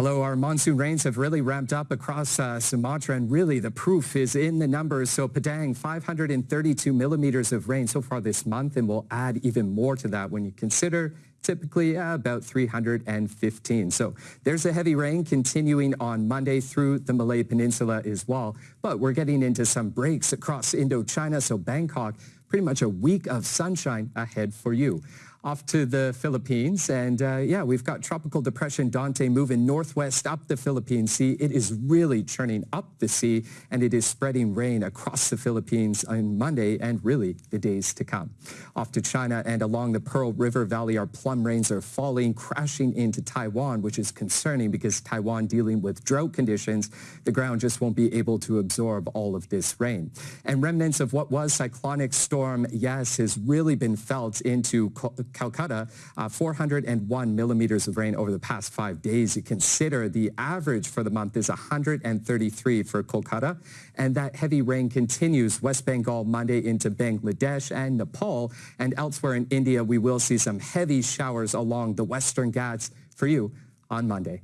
Hello, our monsoon rains have really ramped up across uh, Sumatra and really the proof is in the numbers. So Padang, 532 millimeters of rain so far this month and we'll add even more to that when you consider typically uh, about 315. So there's a heavy rain continuing on Monday through the Malay Peninsula as well. But we're getting into some breaks across Indochina. So Bangkok, pretty much a week of sunshine ahead for you off to the Philippines. And uh, yeah, we've got Tropical Depression Dante moving northwest up the Philippine Sea. It is really churning up the sea and it is spreading rain across the Philippines on Monday and really the days to come. Off to China and along the Pearl River Valley, our plum rains are falling, crashing into Taiwan, which is concerning because Taiwan dealing with drought conditions. The ground just won't be able to absorb all of this rain. And remnants of what was cyclonic storm Yaas, has really been felt into Calcutta, uh, 401 millimeters of rain over the past five days. You consider the average for the month is 133 for Kolkata, and that heavy rain continues West Bengal Monday into Bangladesh and Nepal, and elsewhere in India, we will see some heavy showers along the western Ghats for you on Monday.